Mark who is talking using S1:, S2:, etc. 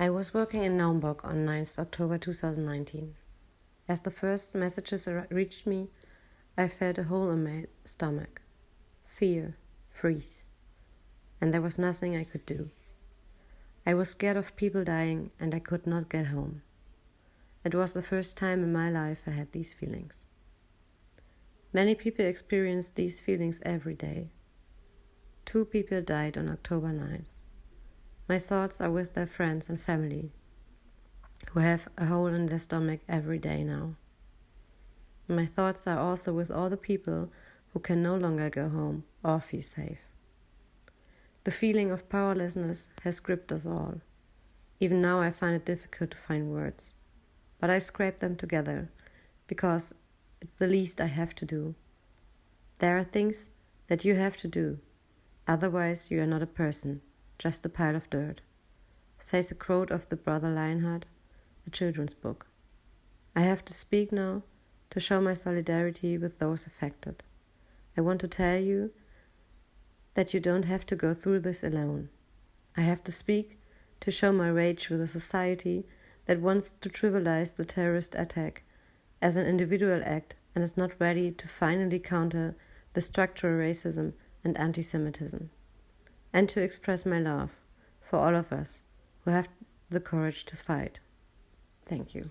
S1: I was working in Naumburg on 9th October 2019. As the first messages reached me, I felt a hole in my stomach. Fear, freeze. And there was nothing I could do. I was scared of people dying and I could not get home. It was the first time in my life I had these feelings. Many people experience these feelings every day. Two people died on October 9th. My thoughts are with their friends and family, who have a hole in their stomach every day now. My thoughts are also with all the people who can no longer go home or feel safe. The feeling of powerlessness has gripped us all. Even now, I find it difficult to find words, but I scrape them together because it's the least I have to do. There are things that you have to do, otherwise, you are not a person just a pile of dirt, says a quote of the brother Lionheart, a children's book. I have to speak now to show my solidarity with those affected. I want to tell you that you don't have to go through this alone. I have to speak to show my rage with a society that wants to trivialize the terrorist attack as an individual act and is not ready to finally counter the structural racism and anti Semitism and to express my love for all of us who have the courage to fight. Thank you.